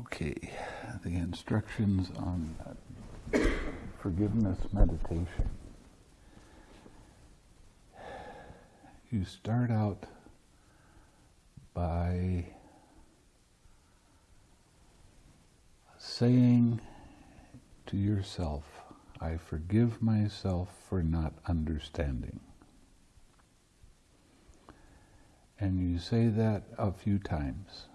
Okay, the instructions on forgiveness meditation. You start out by saying to yourself, I forgive myself for not understanding. And you say that a few times.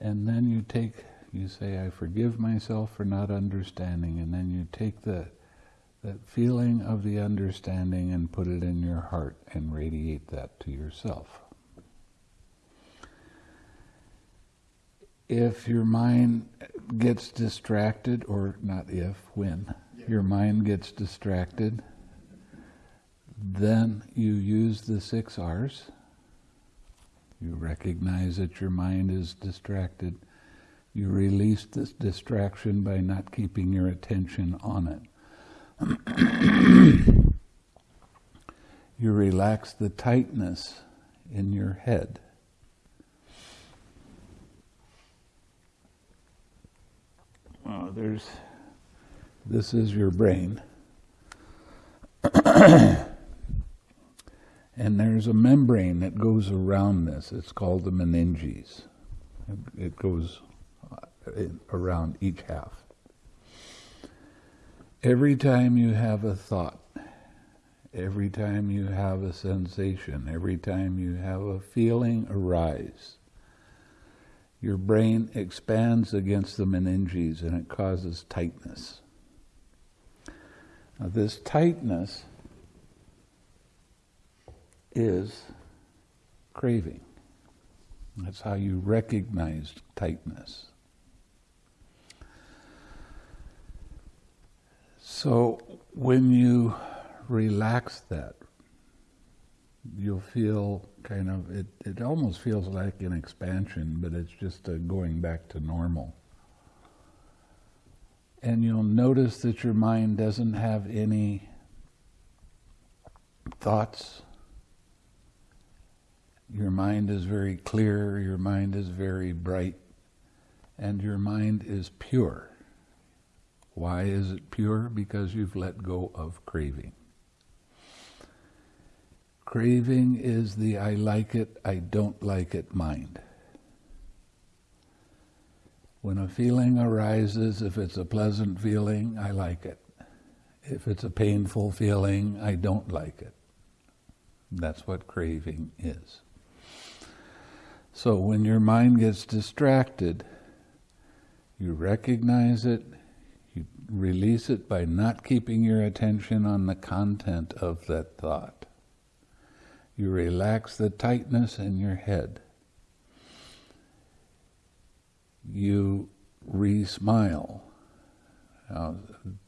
And then you take, you say, I forgive myself for not understanding, and then you take the, that feeling of the understanding and put it in your heart and radiate that to yourself. If your mind gets distracted, or not if, when, yeah. your mind gets distracted, then you use the six R's you recognize that your mind is distracted. You release this distraction by not keeping your attention on it. you relax the tightness in your head. Well, there's, this is your brain. And there's a membrane that goes around this. It's called the meninges. It goes uh, around each half. Every time you have a thought, every time you have a sensation, every time you have a feeling arise, your brain expands against the meninges and it causes tightness. Now, this tightness is craving. That's how you recognize tightness. So when you relax that, you'll feel kind of, it, it almost feels like an expansion, but it's just going back to normal. And you'll notice that your mind doesn't have any thoughts your mind is very clear, your mind is very bright, and your mind is pure. Why is it pure? Because you've let go of craving. Craving is the I like it, I don't like it mind. When a feeling arises, if it's a pleasant feeling, I like it. If it's a painful feeling, I don't like it. That's what craving is. So when your mind gets distracted, you recognize it, you release it by not keeping your attention on the content of that thought. You relax the tightness in your head. You re-smile. Now,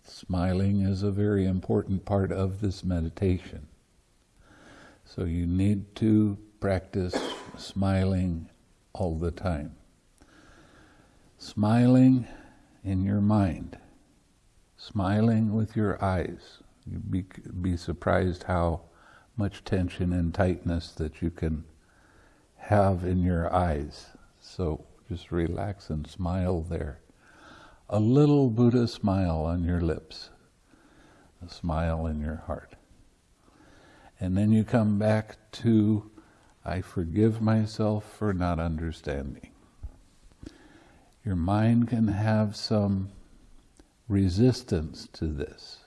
smiling is a very important part of this meditation. So you need to practice smiling all the time. Smiling in your mind, smiling with your eyes. You'd be, be surprised how much tension and tightness that you can have in your eyes. So just relax and smile there. A little Buddha smile on your lips, a smile in your heart. And then you come back to I forgive myself for not understanding. Your mind can have some resistance to this.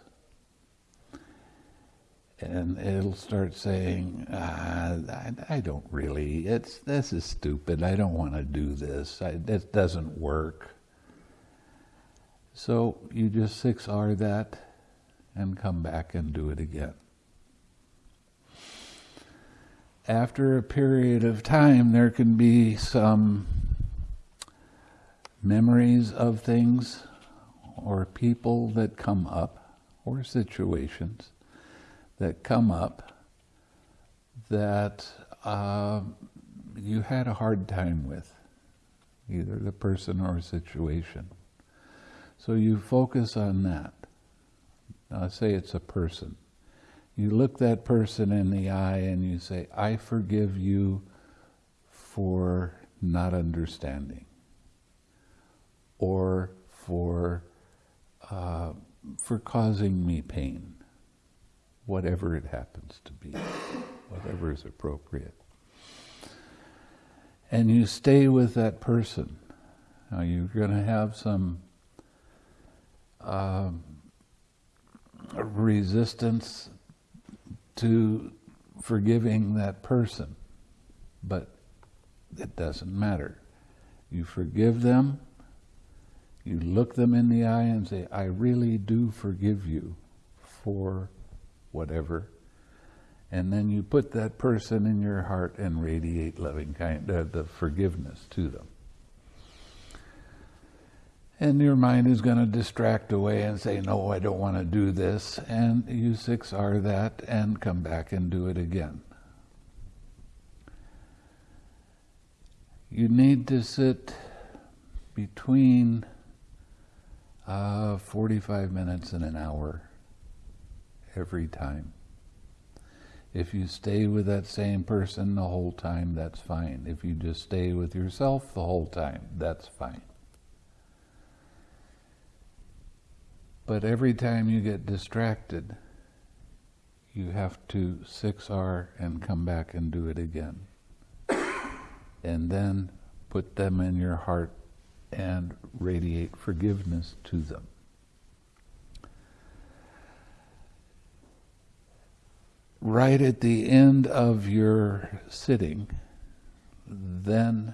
And it'll start saying, ah, I, I, don't really, it's, this is stupid, I don't want to do this, I, it doesn't work. So you just 6R that and come back and do it again after a period of time, there can be some memories of things or people that come up or situations that come up that uh, you had a hard time with, either the person or situation. So you focus on that. Now, say it's a person. You look that person in the eye and you say, I forgive you for not understanding or for, uh, for causing me pain, whatever it happens to be, whatever is appropriate. And you stay with that person. Now you're going to have some uh, resistance to forgiving that person, but it doesn't matter. You forgive them, you look them in the eye and say, I really do forgive you for whatever. And then you put that person in your heart and radiate loving kind, uh, the forgiveness to them. And your mind is going to distract away and say, No, I don't want to do this. And you 6R that and come back and do it again. You need to sit between uh, 45 minutes and an hour every time. If you stay with that same person the whole time, that's fine. If you just stay with yourself the whole time, that's fine. But every time you get distracted, you have to 6R and come back and do it again. and then put them in your heart and radiate forgiveness to them. Right at the end of your sitting, then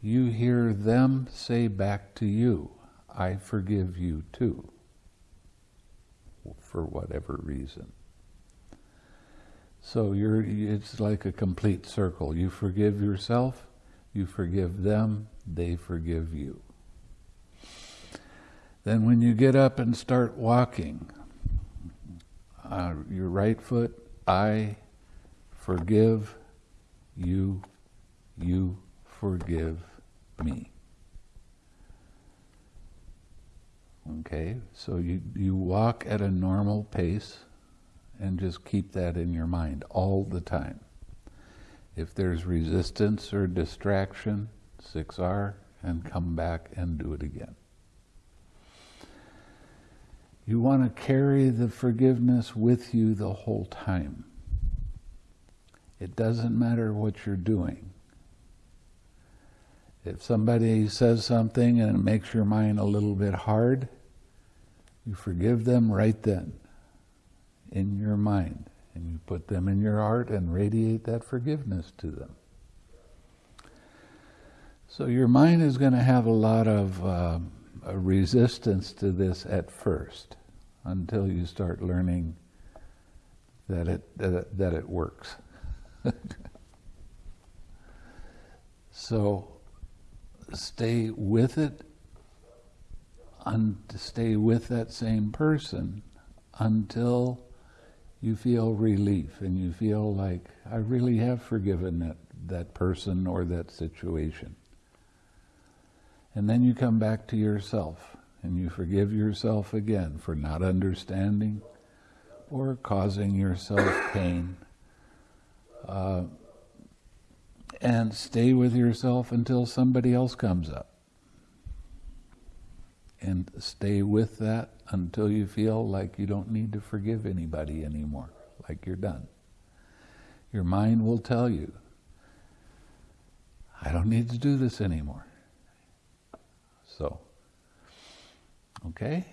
you hear them say back to you, I forgive you too for whatever reason. So you're, it's like a complete circle. You forgive yourself, you forgive them, they forgive you. Then when you get up and start walking, uh, your right foot, I forgive you, you forgive me. Okay, so you, you walk at a normal pace and just keep that in your mind all the time. If there's resistance or distraction, 6R, and come back and do it again. You want to carry the forgiveness with you the whole time. It doesn't matter what you're doing. If somebody says something and it makes your mind a little bit hard, you forgive them right then in your mind. And you put them in your heart and radiate that forgiveness to them. So your mind is going to have a lot of uh, resistance to this at first until you start learning that it, that it, that it works. so stay with it un- to stay with that same person until you feel relief and you feel like I really have forgiven that, that person or that situation. And then you come back to yourself and you forgive yourself again for not understanding or causing yourself pain. Uh, and stay with yourself until somebody else comes up and stay with that until you feel like you don't need to forgive anybody anymore, like you're done. Your mind will tell you, I don't need to do this anymore. So, okay?